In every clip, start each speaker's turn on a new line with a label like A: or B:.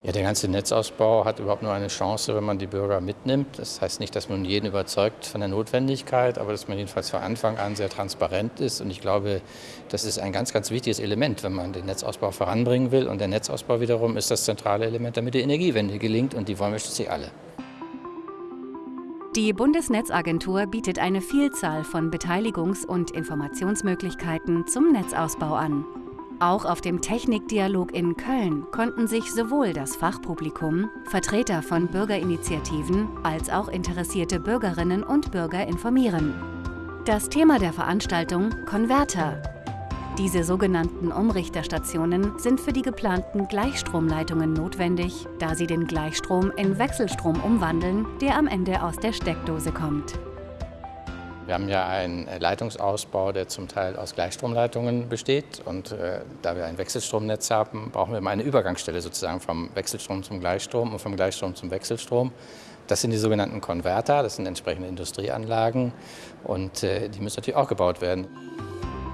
A: Ja, der ganze Netzausbau hat überhaupt nur eine Chance, wenn man die Bürger mitnimmt. Das heißt nicht, dass man jeden überzeugt von der Notwendigkeit, aber dass man jedenfalls von Anfang an sehr transparent ist. Und ich glaube, das ist ein ganz, ganz wichtiges Element, wenn man den Netzausbau voranbringen will. Und der Netzausbau wiederum ist das zentrale Element, damit die Energiewende gelingt. Und die wollen wir schließlich alle.
B: Die Bundesnetzagentur bietet eine Vielzahl von Beteiligungs- und Informationsmöglichkeiten zum Netzausbau an. Auch auf dem Technikdialog in Köln konnten sich sowohl das Fachpublikum, Vertreter von Bürgerinitiativen als auch interessierte Bürgerinnen und Bürger informieren. Das Thema der Veranstaltung Konverter. Diese sogenannten Umrichterstationen sind für die geplanten Gleichstromleitungen notwendig, da sie den Gleichstrom in Wechselstrom umwandeln, der am Ende aus der Steckdose kommt.
A: Wir haben ja einen Leitungsausbau, der zum Teil aus Gleichstromleitungen besteht. Und äh, da wir ein Wechselstromnetz haben, brauchen wir mal eine Übergangsstelle sozusagen vom Wechselstrom zum Gleichstrom und vom Gleichstrom zum Wechselstrom. Das sind die sogenannten Konverter, das sind entsprechende Industrieanlagen und äh, die müssen natürlich auch gebaut werden.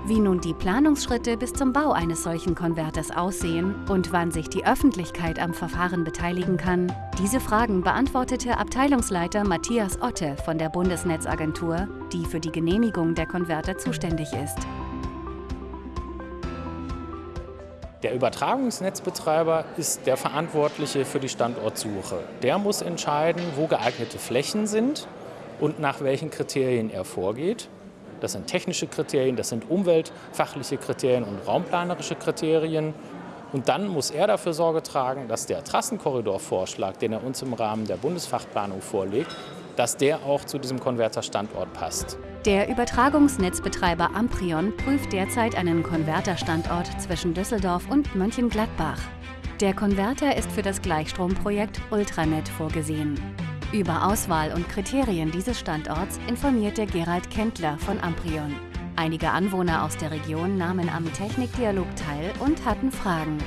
B: Wie nun die Planungsschritte bis zum Bau eines solchen Konverters aussehen und wann sich die Öffentlichkeit am Verfahren beteiligen kann, diese Fragen beantwortete Abteilungsleiter Matthias Otte von der Bundesnetzagentur, die für die Genehmigung der Konverter zuständig ist.
C: Der Übertragungsnetzbetreiber ist der Verantwortliche für die Standortsuche. Der muss entscheiden, wo geeignete Flächen sind und nach welchen Kriterien er vorgeht. Das sind technische Kriterien, das sind umweltfachliche Kriterien und raumplanerische Kriterien. Und dann muss er dafür Sorge tragen, dass der Trassenkorridorvorschlag, den er uns im Rahmen der Bundesfachplanung vorlegt, dass der auch zu diesem Konverterstandort passt.
B: Der Übertragungsnetzbetreiber Amprion prüft derzeit einen Konverterstandort zwischen Düsseldorf und Mönchengladbach. Der Konverter ist für das Gleichstromprojekt Ultranet vorgesehen. Über Auswahl und Kriterien dieses Standorts informierte Gerald Kendler von Amprion. Einige Anwohner aus der Region nahmen am Technikdialog teil und hatten Fragen.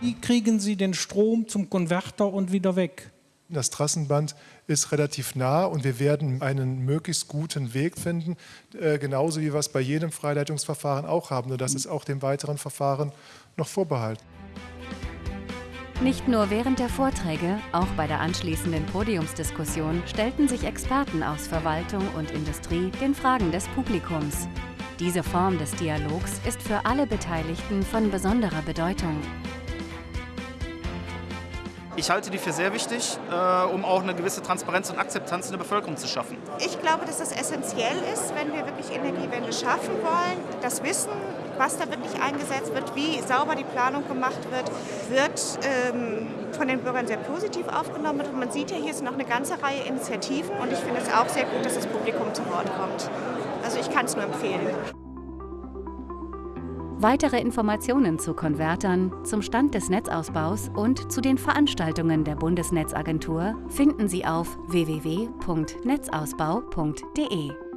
D: Wie kriegen Sie den Strom zum Konverter und wieder weg?
E: Das Trassenband ist relativ nah und wir werden einen möglichst guten Weg finden, äh, genauso wie wir es bei jedem Freileitungsverfahren auch haben. Nur das ist auch dem weiteren Verfahren noch vorbehalten.
B: Nicht nur während der Vorträge, auch bei der anschließenden Podiumsdiskussion stellten sich Experten aus Verwaltung und Industrie den Fragen des Publikums. Diese Form des Dialogs ist für alle Beteiligten von besonderer Bedeutung.
F: Ich halte die für sehr wichtig, äh, um auch eine gewisse Transparenz und Akzeptanz in der Bevölkerung zu schaffen.
G: Ich glaube, dass das essentiell ist, wenn wir wirklich Energiewende schaffen wollen. Das Wissen, was da wirklich eingesetzt wird, wie sauber die Planung gemacht wird, wird ähm, von den Bürgern sehr positiv aufgenommen. Und man sieht ja, hier sind noch eine ganze Reihe Initiativen und ich finde es auch sehr gut, dass das Publikum zu Wort kommt. Also ich kann es nur empfehlen.
B: Weitere Informationen zu Konvertern, zum Stand des Netzausbaus und zu den Veranstaltungen der Bundesnetzagentur finden Sie auf www.netzausbau.de.